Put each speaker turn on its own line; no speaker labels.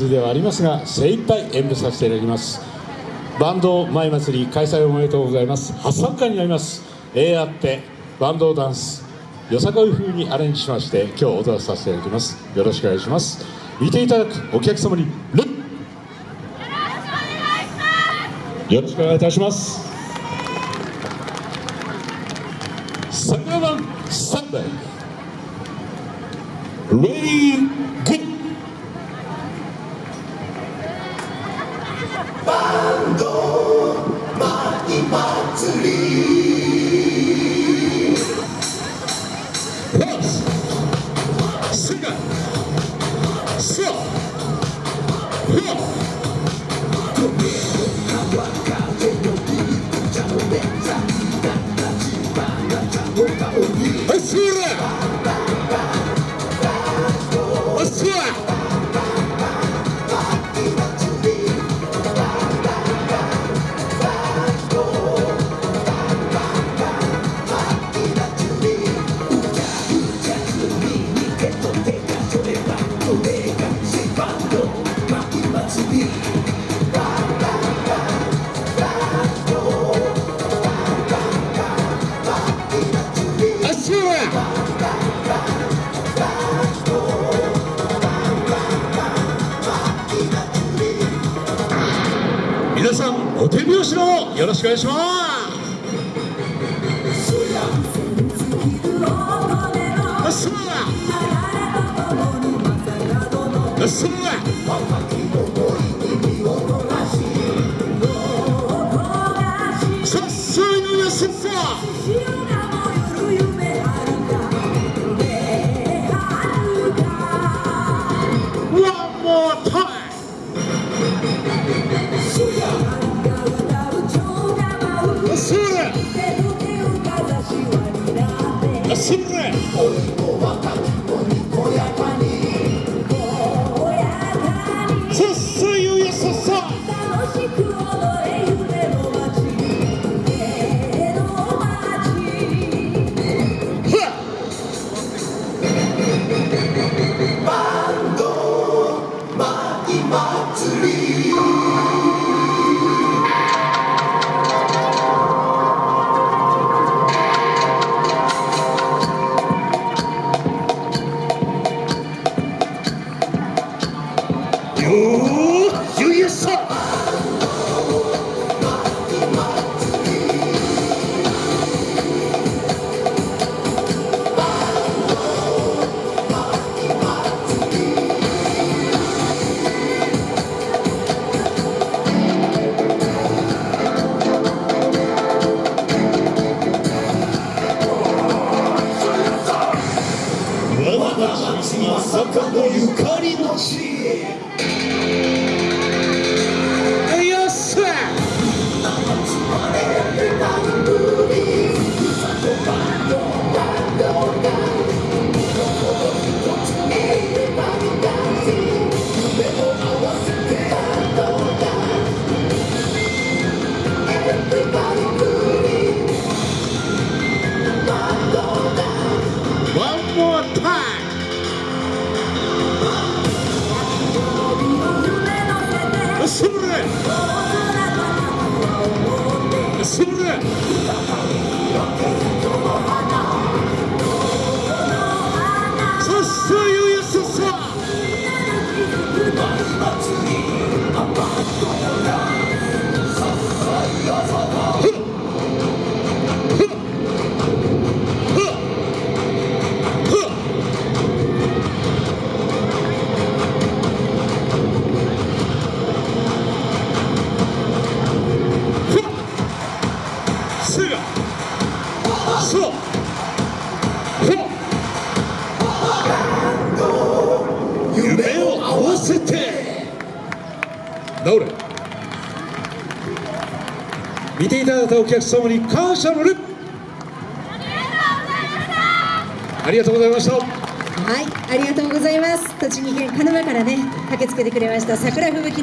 ではありますが精一杯演舞させていただきます。バンド前祭り開催おめでとうございます。初参加になります。えあってバンドダンス。よさこい風にアレンジしまして今日踊らさせていただきます。よろしくお願いします。見ていただくお客様にルよろしくお願いいたします。桜版3代。レディーグッ祭皆さんお手拍子のよろしくお願いしますれよわせて直れ。見ていただいたお客様に感謝の礼ありがとうございました。
はい、ありがとうございます。栃木県鹿沼からね、駆けつけてくれました桜吹雪の